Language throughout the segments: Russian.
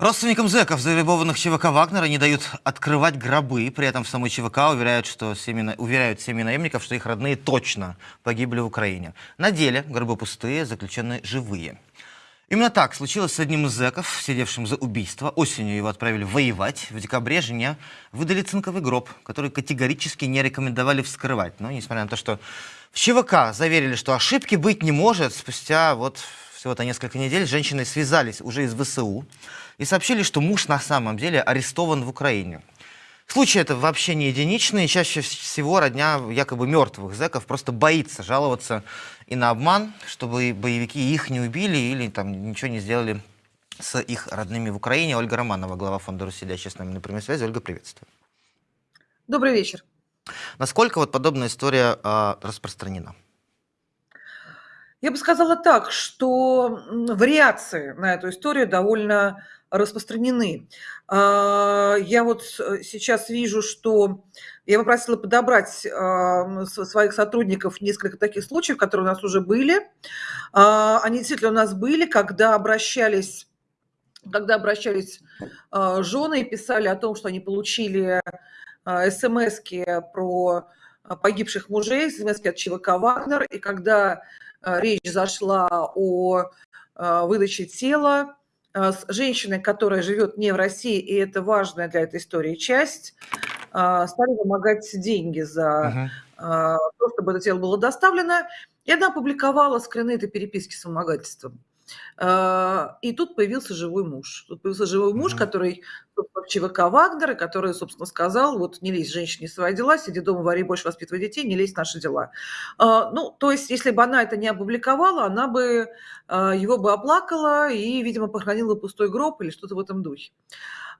Родственникам зэков, завербованных ЧВК Вагнера, не дают открывать гробы. При этом в самой ЧВК уверяют, что семьи, уверяют семьи наемников, что их родные точно погибли в Украине. На деле гробы пустые, заключенные живые. Именно так случилось с одним из зэков, сидевшим за убийство. Осенью его отправили воевать. В декабре жене выдали цинковый гроб, который категорически не рекомендовали вскрывать. Но несмотря на то, что в ЧВК заверили, что ошибки быть не может, спустя вот всего-то несколько недель с женщиной связались уже из ВСУ и сообщили, что муж на самом деле арестован в Украине. Случай это вообще не единичный. Чаще всего родня якобы мертвых зэков просто боится жаловаться и на обман, чтобы боевики их не убили или там ничего не сделали с их родными в Украине. Ольга Романова, глава фонда «Руссия», с нами на прямой связи. Ольга, приветствую. Добрый вечер. Насколько вот подобная история э, распространена? Я бы сказала так, что вариации на эту историю довольно распространены. А, я вот э, сейчас вижу, что я попросила подобрать а, своих сотрудников несколько таких случаев, которые у нас уже были. А, они действительно у нас были, когда обращались когда обращались жены и писали о том, что они получили смс про погибших мужей, смс от ЧВК «Вагнер», и когда речь зашла о выдаче тела с женщиной, которая живет не в России, и это важная для этой истории часть, стали вымогать деньги за uh-huh. то, чтобы это тело было доставлено. И она опубликовала скрины этой переписки с вымогательством. А, и тут появился живой муж. Тут появился живой муж, mm-hmm. который в ЧВК Вагнера, который, собственно, сказал, вот не лезь женщине в свои дела, сиди дома, вари больше, воспитывай детей, не лезь в наши дела. А, ну, то есть, если бы она это не опубликовала, она бы а, его бы оплакала и, видимо, похоронила пустой гроб или что-то в этом духе.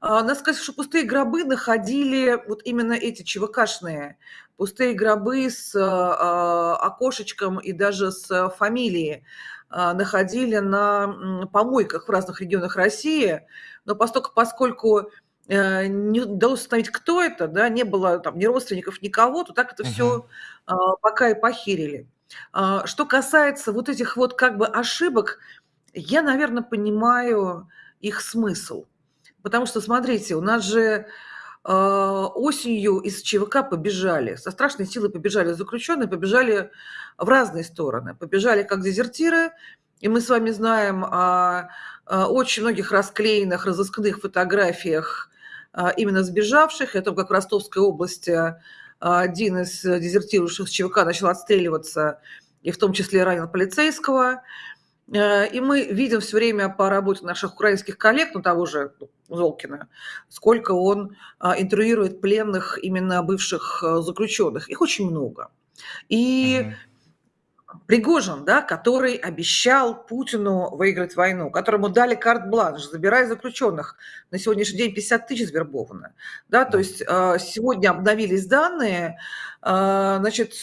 Надо сказать, что пустые гробы находили вот именно эти ЧВКшные, пустые гробы с окошечком и даже с фамилией. А, находили на помойках в разных регионах России, но поскольку, поскольку э, не удалось установить, кто это, да, не было там ни родственников, никого, то так это uh-huh. все а, пока и похерили. А, что касается вот этих вот как бы ошибок, я, наверное, понимаю их смысл. Потому что, смотрите, у нас же осенью из ЧВК побежали, со страшной силой побежали заключенные, побежали в разные стороны. Побежали как дезертиры, и мы с вами знаем о, очень многих расклеенных, разыскных фотографиях именно сбежавших. Это как в Ростовской области один из дезертирующих ЧВК начал отстреливаться, и в том числе ранил полицейского. И мы видим все время по работе наших украинских коллег, ну того же Золкина, сколько он интервьюирует пленных именно бывших заключенных. Их очень много. И угу. Пригожин, да, который обещал Путину выиграть войну, которому дали карт-бланш, забирая заключенных. На сегодняшний день 50 тысяч свербовано. Да, то есть э, сегодня обновились данные, э, значит,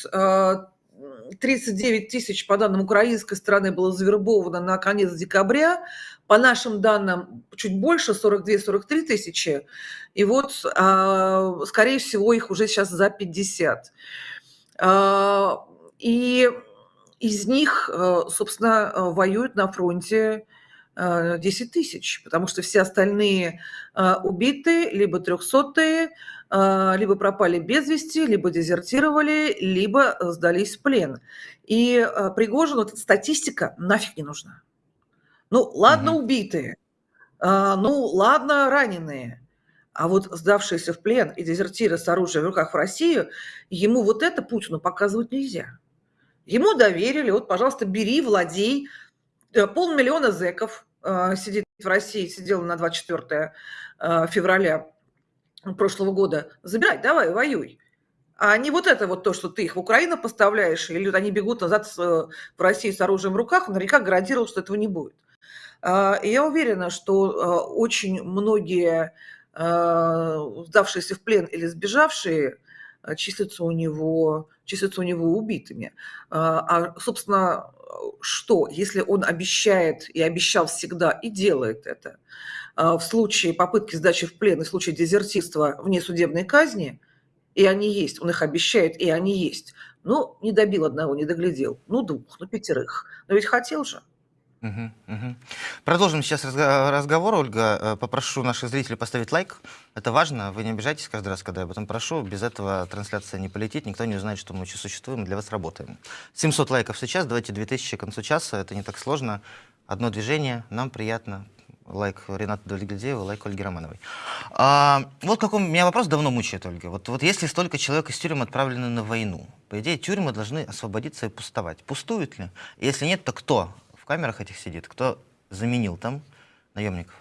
39 тысяч, по данным украинской стороны, было завербовано на конец декабря. По нашим данным, чуть больше, 42-43 тысячи. И вот, скорее всего, их уже сейчас за 50. И из них, э, собственно, воюют на фронте 10 э, тысяч, потому что все остальные убиты, либо трехсотые, либо пропали без вести, либо дезертировали, либо сдались в плен. И Пригожину эта статистика нафиг не нужна. Ну, ладно, угу. убитые, ну, ладно, раненые, а вот сдавшиеся в плен и дезертиры с оружием в руках в Россию, ему вот это Путину показывать нельзя. Ему доверили, вот, пожалуйста, бери, владей. Э, полмиллиона зеков э, сидит в России, сидел на 24 э, февраля прошлого года. Забирай, давай, воюй. А не вот это вот то, что ты их в Украину поставляешь, или вот они бегут назад в Россию с оружием в руках, наверняка гарантировал, что этого не будет. И я уверена, что очень многие сдавшиеся в плен или сбежавшие Э, числятся у него, числятся у него убитыми. А, а, собственно, что, если он обещает и обещал всегда и делает это, а, в случае попытки сдачи в плен и в случае дезертирства вне судебной казни, и они есть, он их обещает, и они есть, ну, не добил одного, не доглядел, ну, двух, ну, пятерых, но ведь хотел же. Продолжим сейчас разго- разговор, Ольга. Э, Попрошу наших зрителей поставить лайк. Это важно. Вы не обижайтесь каждый раз, когда я об этом прошу. Без этого трансляция не полетит. Никто не узнает, что мы еще существуем для вас работаем. 700 лайков сейчас. Давайте 2000 к концу часа. Это не так сложно. Одно движение. Нам приятно. Лайк Рената Дольгильдеева, лайк Ольги Романовой. А, вот какой меня вопрос давно мучает, Ольга. Вот, вот если столько человек из тюрем отправлены на войну, по идее, тюрьмы должны освободиться и пустовать. Пустуют ли? Если нет, то кто в камерах этих сидит? Кто заменил там наемников?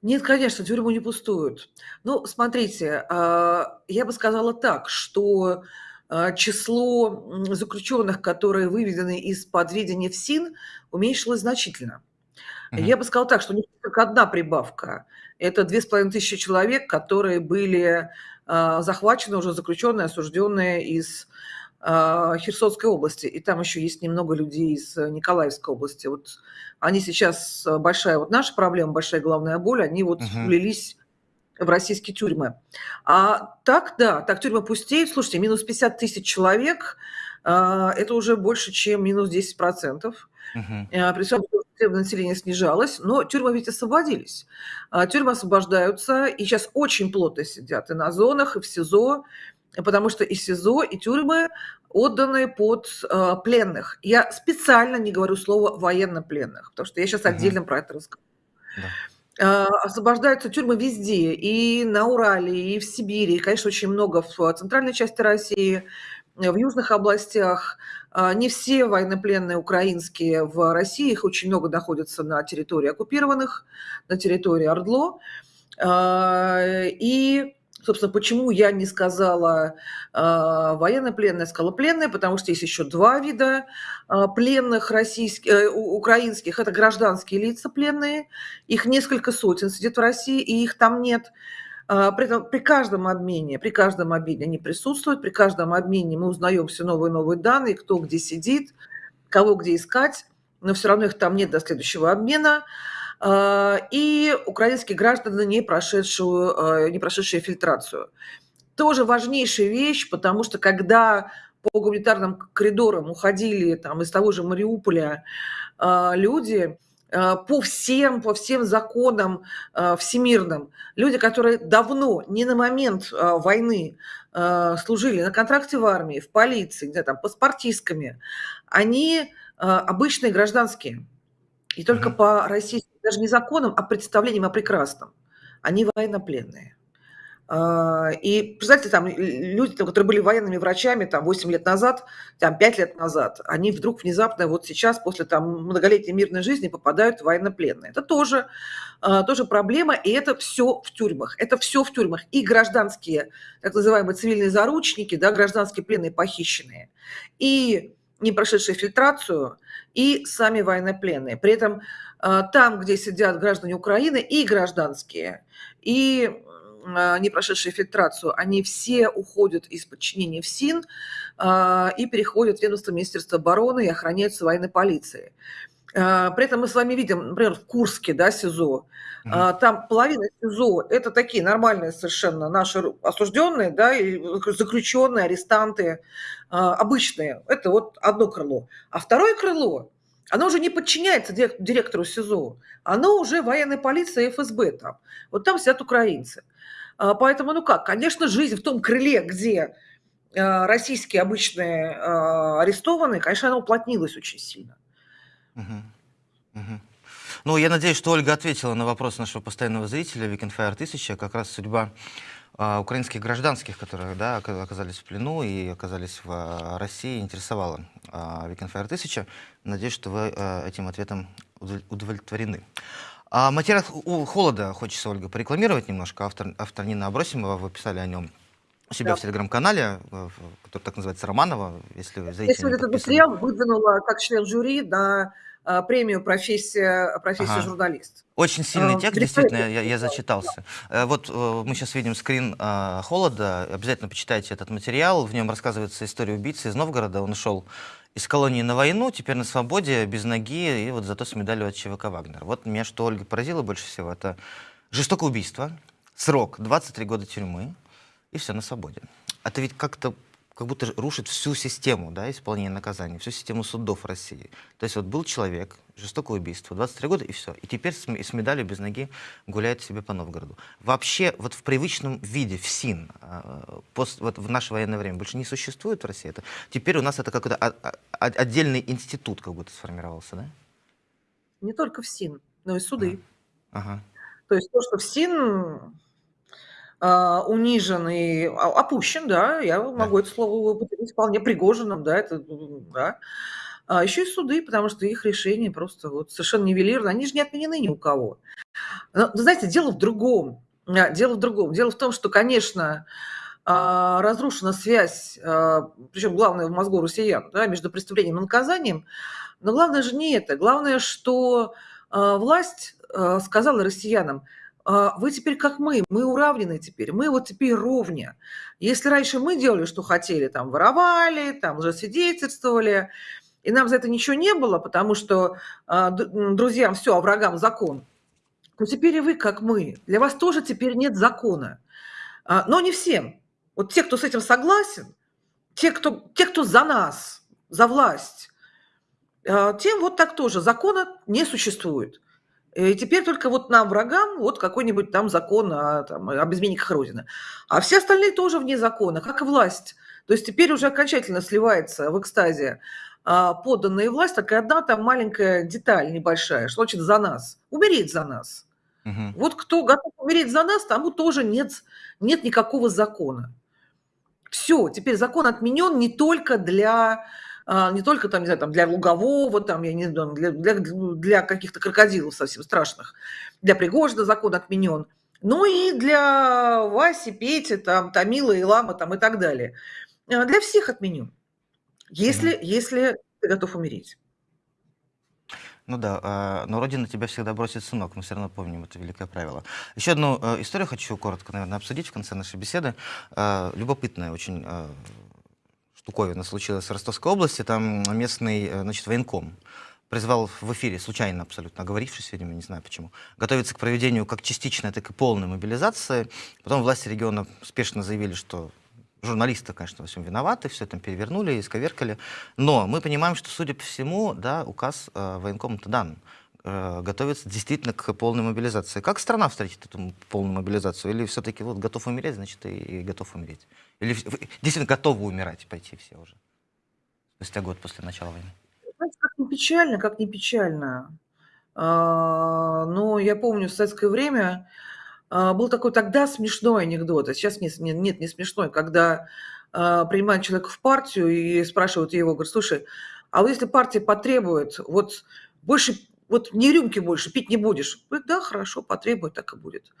Нет, конечно, тюрьмы не пустуют. Ну, смотрите, а, я бы сказала так, что а, число заключенных, которые выведены из-под ведения ФСИН, уменьшилось значительно. Мгм. Я бы сказала так, что них только одна прибавка. Это две с половиной тысячи человек, которые были а, захвачены, уже заключенные, осужденные из Херсонской области. И там еще есть немного людей из э, Николаевской области. Вот они сейчас э, большая вот наша проблема, большая головная боль, они вот Мгм. влились в российские тюрьмы. А так, да, так тюрьмы пустеют. Слушайте, минус 50 тысяч человек, а, это уже больше, чем минус 10%. Мгм. Э, При всем, населения снижалось, но тюрьмы ведь освободились. А, Тюрьмы освобождаются, и сейчас очень плотно сидят и на зонах, и в СИЗО, потому что и СИЗО, и тюрьмы отданы под а, пленных. Я специально не говорю слово военнопленных, потому что я сейчас Мгм. отдельно про это расскажу. Да. А, Освобождаются тюрьмы везде, и на Урале, и в Сибири, и, конечно, очень много в центральной части России, э, в южных областях. Не все военнопленные украинские в России, их очень много находятся на территории оккупированных, на территории Ордло. И, собственно, почему я не сказала а, военнопленные, я сказала пленные, потому что есть еще два вида а, пленных российских, э, украинских. Это гражданские лица пленные, их несколько сотен сидит в России, и их там нет. А, При, этом при каждом обмене, при каждом обмене они присутствуют, при каждом обмене мы узнаем все новые и новые данные, кто где сидит, кого где искать, но все равно их там нет до следующего обмена. И украинские граждане, не прошедшую, э, не прошедшие фильтрацию. Тоже важнейшая вещь, потому что когда по гуманитарным коридорам уходили там, из того же Мариуполя а, люди, а, по всем, по всем законам а, всемирным, люди, которые давно, не на момент а, войны, а, служили на контракте в армии, в полиции, где там, паспортистками, они а, обычные гражданские. И только по российским, даже не законам, а представлениям о прекрасном. Они военнопленные. А, И, представьте, там люди, которые были военными врачами там 8 лет назад, там 5 лет назад, они вдруг внезапно вот сейчас, после там многолетней мирной жизни, попадают в военнопленные. Это тоже, а, тоже проблема, и это все в тюрьмах. Это все в тюрьмах. И гражданские, так называемые цивильные заручники, да, гражданские пленные похищенные, и не прошедшие фильтрацию, и сами военнопленные. При этом а, там, где сидят граждане Украины, и гражданские, и а, не прошедшие фильтрацию, они все уходят из подчинения ФСИН а, и переходят в ведомство Министерства обороны и охраняются военной полицией. А, При этом мы с вами видим, например, в Курске, да, СИЗО, а, там половина СИЗО – это такие нормальные совершенно наши осужденные, да, и заключенные, арестанты, а, обычные. Это вот одно крыло. А второе крыло, оно уже не подчиняется дирек- директору СИЗО, оно уже военная полиция и ФСБ там. Вот там сидят украинцы. Поэтому, ну как, конечно, жизнь в том крыле, где российские обычные арестованные, конечно, она уплотнилась очень сильно. Ну, я надеюсь, что Ольга ответила на вопрос нашего постоянного зрителя Fire 1000, как раз судьба а, украинских гражданских, которые да, ока- оказались в плену и оказались в а, России, интересовала а, Fire 1000. Надеюсь, что вы а, этим ответом удовле- удовлетворены. А материал холода хочется, Ольга, порекламировать немножко. Автор, автор Нина Абросимова, вы писали о нем у себя Да. в телеграм-канале, э, который так называется Романова, если зрители сегодня не этот материал выдвинула как член жюри на а, премию профессия, профессия Ага. журналист. Очень сильный А, текст, великолепно действительно, я, я зачитался. Э, Вот э, мы сейчас видим скрин э, холода. Обязательно почитайте этот материал. В нем рассказывается история убийцы из Новгорода. Он ушел из колонии на войну, теперь на свободе, без ноги, и вот зато с медалью от ЧВК Вагнер. Вот меня что Ольга поразило больше всего, это жестокое убийство, срок 23 года тюрьмы, и все, на свободе. Это ведь как-то как будто рушит всю систему да, исполнения наказаний, всю систему судов России. То есть вот был человек, жестокое убийство, 23 года и все. И теперь с, с медалью без ноги гуляет себе по Новгороду. Вообще вот в привычном виде ФСИН а, пос- вот в наше военное время больше не существует в России. Это, теперь у нас это какой-то а- а- а- отдельный институт как будто сформировался, да? Не только в СИН, но и суды. Ага. То есть то, что в СИН а, унижен и опущен, да, я могу это слово употребить вполне Пригожиным, да, это, да. А еще и суды, потому что их решения просто вот совершенно нивелированы, они же не отменены ни у кого. Но, знаете, дело в другом. А, Дело в другом. Дело в том, что, конечно, а, разрушена связь, причем главное в мозгу россиян, да, между преступлением и наказанием. Но главное же не это. Главное, что а, власть а, сказала россиянам, вы теперь как мы, мы уравнены теперь, мы вот теперь ровня. Если раньше мы делали, что хотели, там воровали, там лжесвидетельствовали, и нам за это ничего не было, потому что а, друзьям все, а врагам закон, то теперь и вы как мы. Для вас тоже теперь нет закона. А, Но не всем. Вот те, кто с этим согласен, те, кто, те, кто за нас, за власть, а, тем вот так тоже. Закона не существует. И теперь только вот нам, врагам, вот какой-нибудь там закон о, там, об изменниках Родины. А все остальные тоже вне закона, как и власть. То есть теперь уже окончательно сливается в экстазе а, подданная власть, такая одна там маленькая деталь небольшая, что значит за нас, умереть за нас. Мгм. Вот кто готов умереть за нас, тому тоже нет, нет никакого закона. Все, теперь закон отменен не только для не только там, не знаю, там для Лугового, там, я не знаю, для, для, для каких-то крокодилов совсем страшных, для Пригожина закон отменен, но и для Васи, Пети, там, Тамила, Илама там, и так далее. А, Для всех отменен, если, если ты готов умереть. Ну да, а, но Родина тебя всегда бросит сынок, мы все равно помним это великое правило. Еще одну э, историю хочу коротко, наверное, обсудить в конце нашей беседы. А, Любопытная очень а, штуковина случилась в Ростовской области. Там местный, э, значит, военком призвал в эфире, случайно абсолютно оговорившись, видимо, не знаю почему, готовиться к проведению как частичной, так и полной мобилизации. Потом власти региона спешно заявили, что журналисты, конечно, во всем виноваты, все там перевернули, исковеркали. Но мы понимаем, что, судя по всему, да, указ э, военкома-то дан. Э, готовится действительно к полной мобилизации. Как страна встретит эту полную мобилизацию? Или все-таки вот готов умереть, значит, и, и готов умереть? Или действительно готовы умирать, пойти все уже? Спустя год после начала войны. Знаете, как не печально, как не печально. А, Но я помню, в советское время а, был такой тогда смешной анекдот, а сейчас не, с- не- нет, не смешной, когда а, принимают человека в партию и спрашивают его, говорят, слушай, а вот если партия потребует, вот больше, вот не рюмки больше, пить не будешь? Говорит, да, хорошо, потребует, так и будет.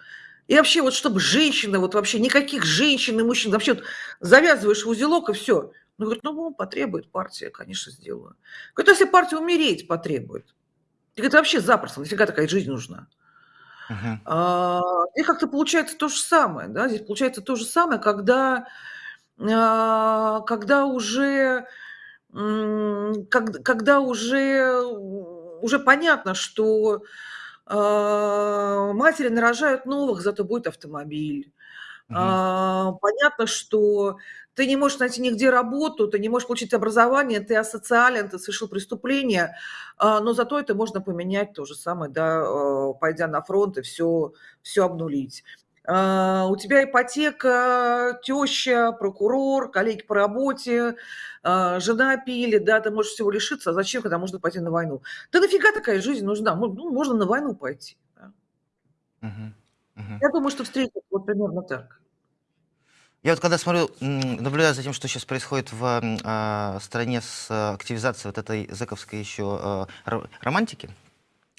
И вообще, вот чтобы женщины, вот вообще никаких женщин и мужчин, вообще вот завязываешь в узелок и все. Ну, говорит, ну, потребует партия, конечно, сделаю. Говорит, «А если партия умереть потребует. И говорит, вообще запросто, нафига такая жизнь нужна? Мгм. А, Здесь как-то получается то же самое, да, здесь получается то же самое, когда, а, когда уже, как- когда уже, уже понятно, что матери нарожают новых, зато будет автомобиль. А, Понятно, что ты не можешь найти нигде работу, ты не можешь получить образование, ты асоциален, ты совершил преступление, а, но зато это можно поменять то же самое, да, пойдя на фронт и все, все обнулить. А, У тебя ипотека, теща, прокурор, коллеги по работе, а, жена пили, да, ты можешь всего лишиться, а зачем, когда можно пойти на войну? Да нафига такая жизнь нужна? Ну, можно на войну пойти. да. Мгм. Мгм. Я думаю, что встретят вот примерно так. Я вот когда смотрю, наблюдаю за тем, что сейчас происходит в а, стране с активизацией вот этой зэковской еще ро- романтики,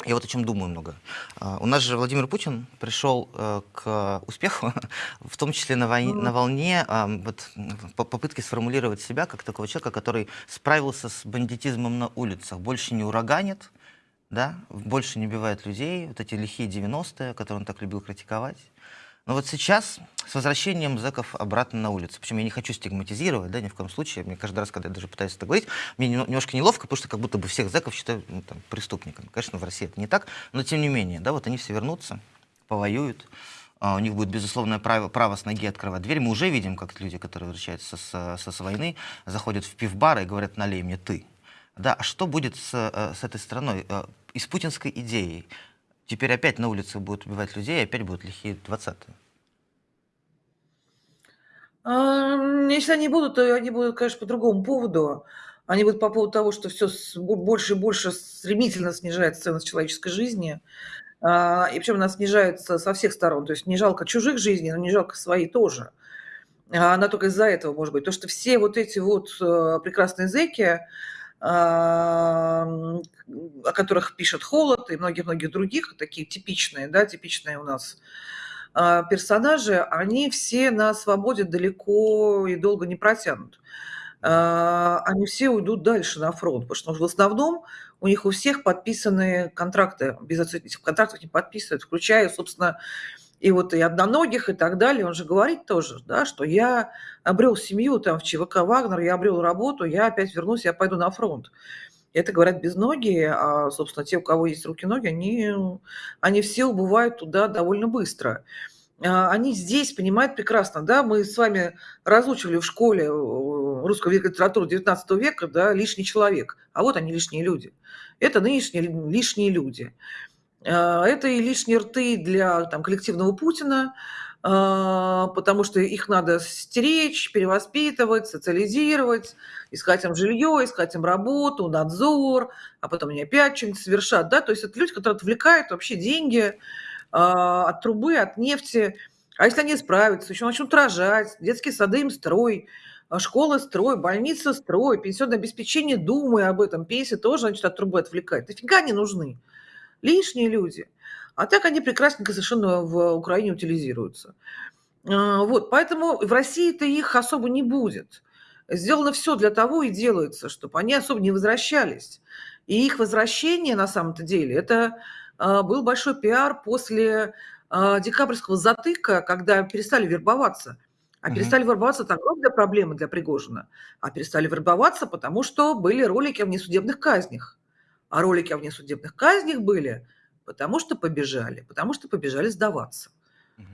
я вот о чем думаю много. А, У нас же Владимир Путин пришел э, к успеху, в том числе на, войне, на волне вот, попытки сформулировать себя как такого человека, который справился с бандитизмом на улицах, больше не ураганит, да, больше не убивает людей, вот эти лихие 90-е, которые он так любил критиковать. Но вот сейчас с возвращением зэков обратно на улицу, причем я не хочу стигматизировать, да, ни в коем случае, мне каждый раз, когда я даже пытаюсь это говорить, мне нем- немножко неловко, потому что как будто бы всех зэков считают ну, там, преступниками. Конечно, в России это не так, но тем не менее, да, вот они все вернутся, повоюют, а, у них будет безусловное право, право с ноги открывать дверь. Мы уже видим, как люди, которые возвращаются с, с, с войны, заходят в пивбар и говорят, налей мне ты. Да, а что будет с, э, с этой страной? Э, и с путинской идеей? Теперь опять на улице будут убивать людей, и опять будут лихие 20-е. Если они будут, то они будут, конечно, по другому поводу. Они будут по поводу того, что все больше и больше стремительно снижается ценность человеческой жизни. А, и причем она снижается со всех сторон. То есть не жалко чужих жизней, но не жалко свои тоже. А она только из-за этого может быть. То, что все вот эти вот э, прекрасные зеки, а, о которых пишет Холод и многих-многих других, такие типичные, да, типичные у нас а, персонажи, они все на свободе далеко и долго не протянут. Они все уйдут дальше на фронт, потому что в основном у них у всех подписаны контракты, без этих контрактов не подписывают, включая, собственно, и вот и одноногих и так далее. Он же говорит тоже, да, что я обрел семью там в ЧВК «Вагнер», я обрел работу, я опять вернусь, я пойду на фронт. Это говорят безногие, а, собственно, те, у кого есть руки-ноги, они, они все убывают туда довольно быстро. А, они здесь понимают прекрасно, да, мы с вами разучивали в школе э, русскую литературу 19 века, да, лишний человек, а вот они лишние люди. Это нынешние лишние люди. А, это и лишние рты для там, коллективного Путина, а, потому что их надо стеречь, перевоспитывать, социализировать, искать им жилье, искать им работу, надзор, а потом они опять что-нибудь совершат. Да? То есть это люди, которые отвлекают вообще деньги, а, от трубы, от нефти. А если они справятся, еще начнут рожать, детские сады им строй, школы строй, больницы строй, пенсионное обеспечение, думая об этом, пенсия тоже, значит, от трубы отвлекает. Нафига они нужны? Лишние люди. А так они прекрасненько совершенно в Украине утилизируются. А, вот, поэтому в России-то их особо не будет. Сделано все для того и делается, чтобы они особо не возвращались. И их возвращение, на самом-то деле, это а, был большой пиар после а, декабрьского затыка, когда перестали вербоваться. А угу. перестали вербоваться это огромная проблема для Пригожина. А перестали вербоваться, потому что были ролики о внесудебных казнях. А ролики о внесудебных казнях были, потому что побежали, потому что побежали сдаваться. Угу.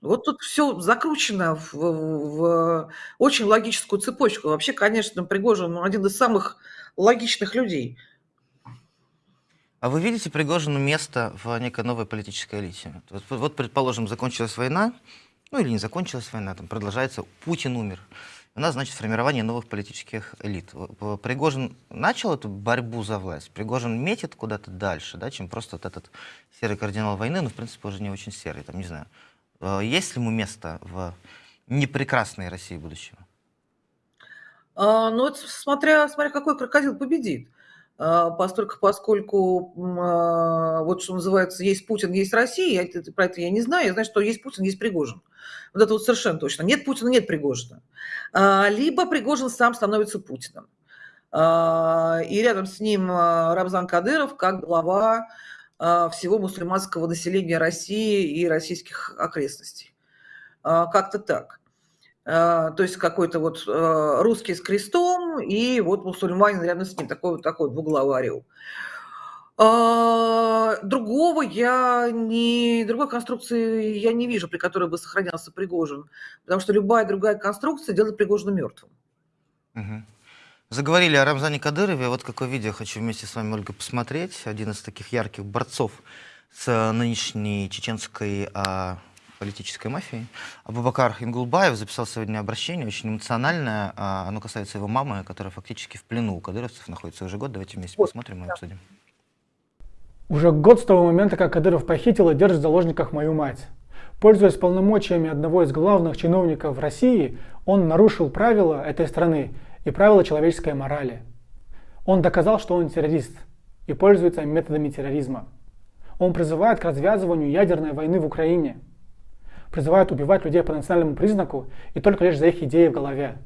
Вот тут все закручено в, в, в очень логическую цепочку. Вообще, конечно, Пригожин один из самых логичных людей – а вы видите Пригожину место в некой новой политической элите? Вот, вот, предположим, закончилась война, ну или не закончилась война, там продолжается, Путин умер. У нас, значит, формирование новых политических элит. Пригожин начал эту борьбу за власть. Пригожин метит куда-то дальше, да, чем просто вот этот серый кардинал войны, но, в принципе, уже не очень серый, там, не знаю. Э, есть ли ему место в непрекрасной России будущего? А, ну, это смотря, смотря какой крокодил победит. А, поскольку, поскольку а, вот что называется, есть Путин, есть Россия, я, про это я не знаю, я знаю, что есть Путин, есть Пригожин. Вот это вот совершенно точно. Нет Путина, нет Пригожина. А, либо Пригожин сам становится Путиным. И рядом с ним Рамзан Кадыров как глава всего мусульманского населения России и российских окрестностей. Как-то так. То есть какой-то вот русский с крестом и вот мусульманин рядом с ним, такой вот такой двуглавый орел. А, другого я не, другой конструкции я не вижу, при которой бы сохранялся Пригожин, потому что любая другая конструкция делает Пригожина мертвым. Угу. Заговорили о Рамзане Кадырове. Вот какое видео хочу вместе с вами, Ольга, посмотреть. Один из таких ярких борцов с нынешней чеченской а, политической мафии. Абубакар Ингулбаев записал сегодня обращение, очень эмоциональное. А, оно касается его мамы, которая фактически в плену у кадыровцев находится уже год. Давайте вместе посмотрим и обсудим. Уже год с того момента, как Кадыров похитил и держит в заложниках мою мать. Пользуясь полномочиями одного из главных чиновников России, он нарушил правила этой страны и правила человеческой морали. Он доказал, что он террорист и пользуется методами терроризма. Он призывает к развязыванию ядерной войны в Украине – призывает убивать людей по национальному признаку и только лишь за их идеи в голове.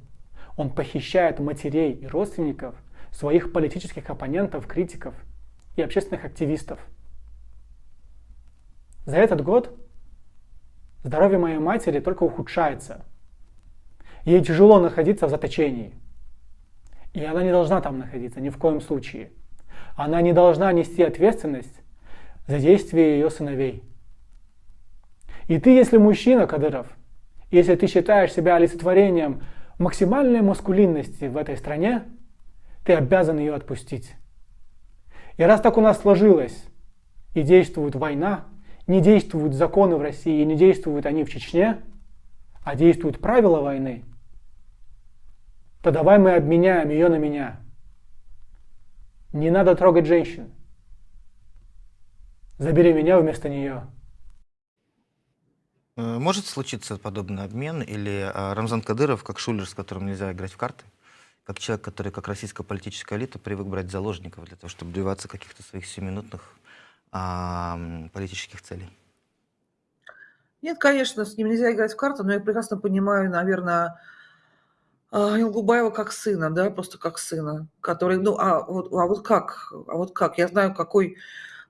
Он похищает матерей и родственников своих политических оппонентов, критиков и общественных активистов. За этот год здоровье моей матери только ухудшается. Ей тяжело находиться в заточении. И она не должна там находиться ни в коем случае. Она не должна нести ответственность за действия ее сыновей. И ты, если мужчина, Кадыров, если ты считаешь себя олицетворением максимальной маскулинности в этой стране, ты обязан ее отпустить. И раз так у нас сложилось, и действует война, не действуют законы в России, не действуют они в Чечне, а действуют правила войны, то давай мы обменяем ее на меня. Не надо трогать женщин. Забери меня вместо нее. Э, Может случиться подобный обмен, или а, Рамзан Кадыров, как шулер, с которым нельзя играть в карты, как человек, который, как российская политическая элита, привык брать заложников для того, чтобы добиваться каких-то своих сиюминутных а, политических целей? Нет, конечно, с ним нельзя играть в карты, но я прекрасно понимаю, наверное, а, Илгубаева как сына, да, просто как сына, который, ну, а вот, а вот как, а вот как, я знаю, какой,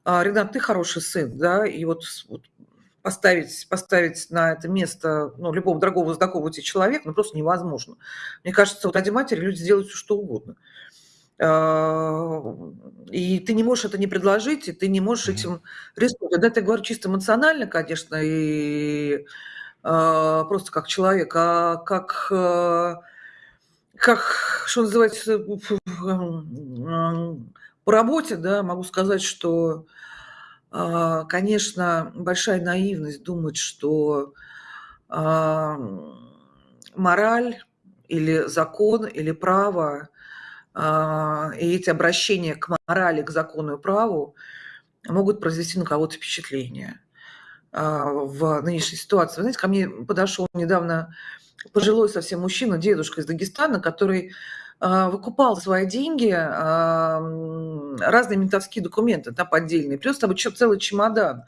а, Ренат, ты хороший сын, да, и вот, вот поставить, поставить на это место, ну, любого дорогого, знакомого тебе человека, ну, просто невозможно. Мне кажется, вот ради матери люди сделают все, что угодно. А, И ты не можешь это не предложить, и ты не можешь этим рискнуть. Да, это я говорю чисто эмоционально, конечно, и а, просто как человек, а как, а, как, что называется, м, по работе, да, могу сказать, что, конечно, большая наивность думать, что а, мораль или закон или право а, и эти обращения к морали, к закону и праву могут произвести на кого-то впечатление а, в нынешней ситуации. Вы знаете, ко мне подошел недавно пожилой совсем мужчина, дедушка из Дагестана, который а, выкупал свои деньги а, разные ментовские документы, да, поддельные. Плюс там еще целый чемодан.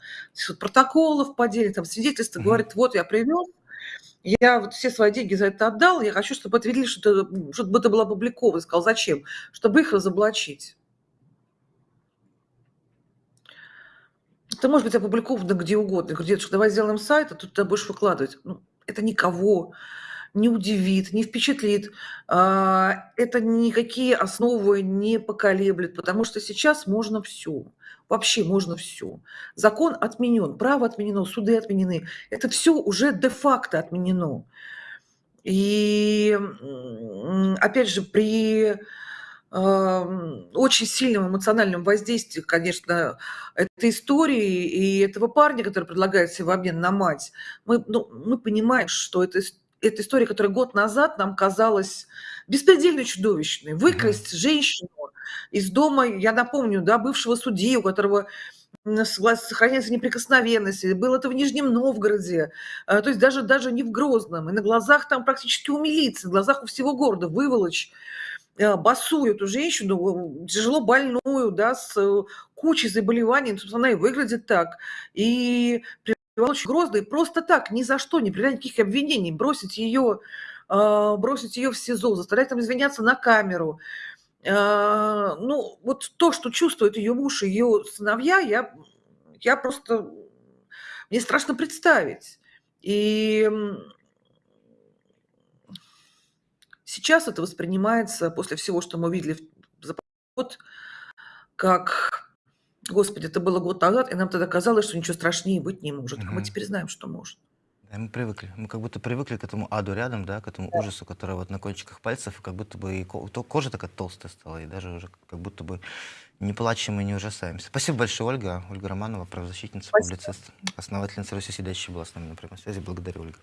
Протоколов поддельных, там свидетельства. Мгм. Говорит, вот я привез, я вот все свои деньги за это отдал, я хочу, чтобы это видели, что это, чтобы это было опубликовано. Сказал, зачем? Чтобы их разоблачить. Это может быть опубликовано где угодно. Я говорю, дедушка, давай сделаем сайт, а тут ты будешь выкладывать. Ну, это никого не удивит, не впечатлит. А, Это никакие основы не поколеблет, потому что сейчас можно все. Вообще можно все. Закон отменен, право отменено, суды отменены. Это все уже де-факто отменено. И опять же, при ам, очень сильном эмоциональном воздействии, конечно, этой истории и этого парня, который предлагает себе в обмен на мать, мы, ну, мы понимаем, что это, эта история, которая год назад нам казалась беспредельно чудовищной. Выкрасть женщину из дома, я напомню, да, бывшего судьи, у которого сохраняется неприкосновенность. И Было это в Нижнем Новгороде, а, то есть даже, даже не в Грозном. И на глазах там практически у милиции, на глазах у всего города выволочь э, босую эту женщину, э, тяжело больную, да, с э, кучей заболеваний, ну, собственно, она и выглядит так. И привела очень грозно, и просто так, ни за что, не предъявлять никаких обвинений, бросить ее, а, бросить ее в СИЗО, заставлять там извиняться на камеру. А, Ну, вот то, что чувствует ее муж и ее сыновья, я, я просто, мне страшно представить. И сейчас это воспринимается после всего, что мы видели за год, как, господи, это было год назад, и нам тогда казалось, что ничего страшнее быть не может. А мы теперь знаем, что может. Да, мы привыкли. Мы как будто привыкли к этому аду рядом, да, к этому ужасу, который вот на кончиках пальцев, и как будто бы и кожа такая толстая стала, и даже уже как будто бы не плачем и не ужасаемся. Спасибо большое, Ольга. Ольга Романова, правозащитница, Спасибо. публицист, основательница Руси Сидящей была с нами на прямой связи. Благодарю, Ольга.